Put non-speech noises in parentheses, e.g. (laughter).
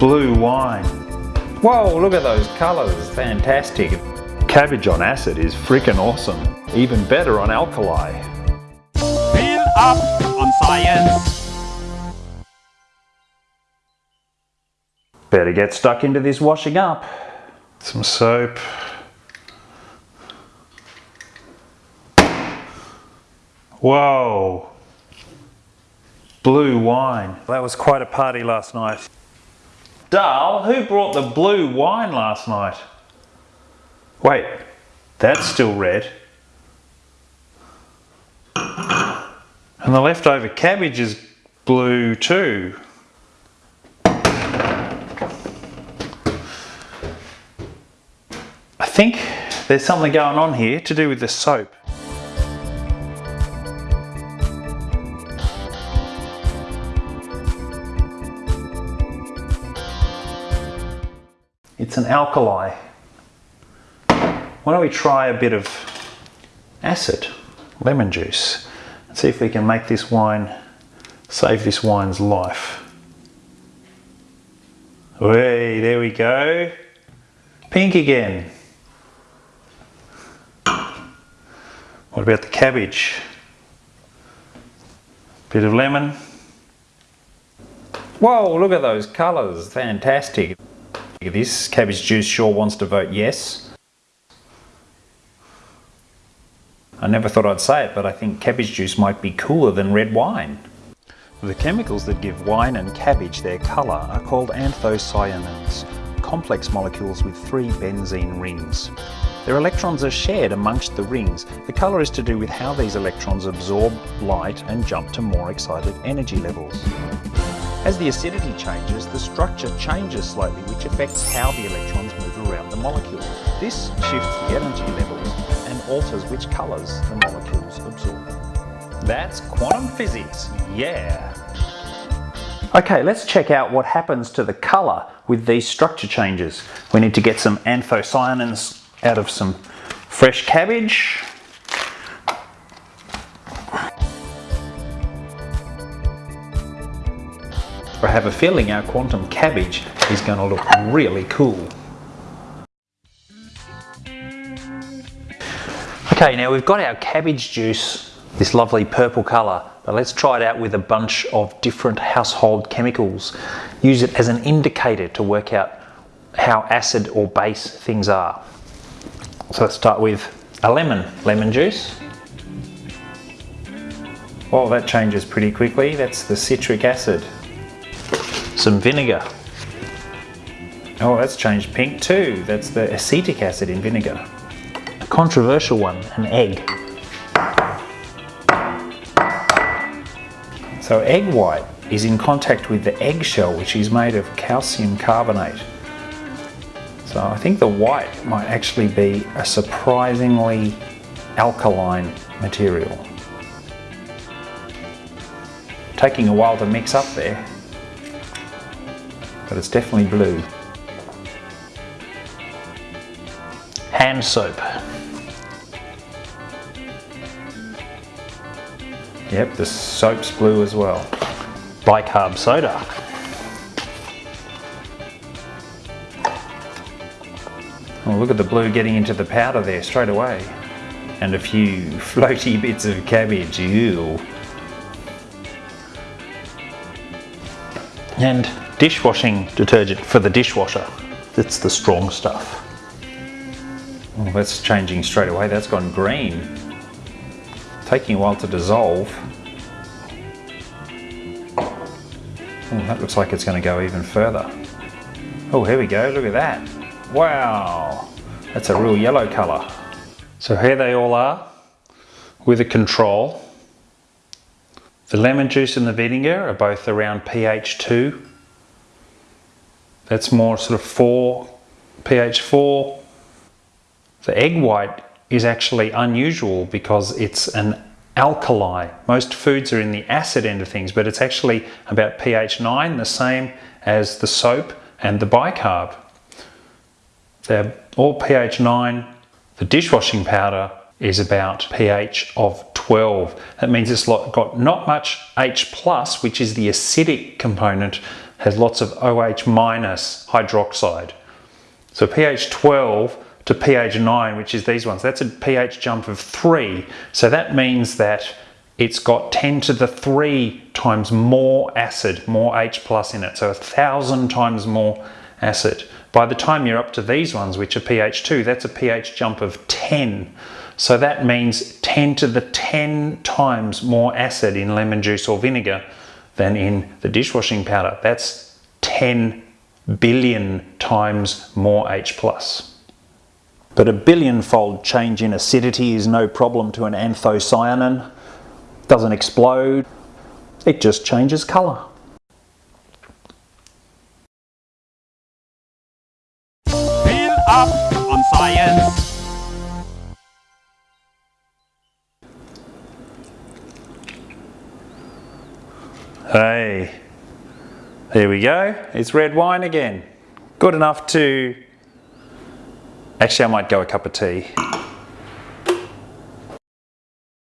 blue wine. Whoa, look at those colours, fantastic. Cabbage on acid is freaking awesome. Even better on alkali. Fill up on science. Better get stuck into this washing up. Some soap. Whoa. Blue wine. That was quite a party last night. Dal, who brought the blue wine last night? Wait, that's still red. And the leftover cabbage is blue too. I think there's something going on here to do with the soap. It's an alkali. Why don't we try a bit of acid, lemon juice, and see if we can make this wine, save this wine's life. Hey, there we go. Pink again. What about the cabbage? Bit of lemon. Whoa, look at those colours, fantastic. This cabbage juice sure wants to vote yes. I never thought I'd say it, but I think cabbage juice might be cooler than red wine. The chemicals that give wine and cabbage their colour are called anthocyanins, complex molecules with three benzene rings. Their electrons are shared amongst the rings. The colour is to do with how these electrons absorb light and jump to more excited energy levels. As the acidity changes, the structure changes slightly, which affects how the electrons move around the molecule. This shifts the energy levels and alters which colours the molecules absorb. That's quantum physics, yeah! Okay, let's check out what happens to the colour with these structure changes. We need to get some anthocyanins out of some fresh cabbage. I have a feeling our quantum cabbage is going to look really cool. Okay, now we've got our cabbage juice, this lovely purple colour, but let's try it out with a bunch of different household chemicals. Use it as an indicator to work out how acid or base things are. So let's start with a lemon, lemon juice. Oh, that changes pretty quickly. That's the citric acid some vinegar. Oh, that's changed pink too. That's the acetic acid in vinegar. A controversial one, an egg. So egg white is in contact with the eggshell, which is made of calcium carbonate. So I think the white might actually be a surprisingly alkaline material. Taking a while to mix up there but it's definitely blue. Hand soap. Yep, the soap's blue as well. Bicarb soda. Oh, look at the blue getting into the powder there straight away. And a few (laughs) floaty bits of cabbage, ew. And dishwashing detergent for the dishwasher. It's the strong stuff. Oh, that's changing straight away. That's gone green. Taking a while to dissolve. Oh, that looks like it's going to go even further. Oh, here we go. Look at that. Wow. That's a real yellow colour. So here they all are with a control. The lemon juice and the vinegar are both around pH 2 that's more sort of 4, pH 4. The egg white is actually unusual because it's an alkali. Most foods are in the acid end of things, but it's actually about pH 9, the same as the soap and the bicarb. They're all pH 9. The dishwashing powder is about pH of 12. That means it's got not much H+, which is the acidic component, has lots of OH minus hydroxide. So pH 12 to pH 9, which is these ones, that's a pH jump of 3. So that means that it's got 10 to the 3 times more acid, more H plus in it. So a thousand times more acid. By the time you're up to these ones, which are pH 2, that's a pH jump of 10. So that means 10 to the 10 times more acid in lemon juice or vinegar than in the dishwashing powder. That's 10 billion times more H+. But a billion-fold change in acidity is no problem to an anthocyanin. Doesn't explode, it just changes colour. Up on science. Hey, there we go. It's red wine again. Good enough to... Actually, I might go a cup of tea.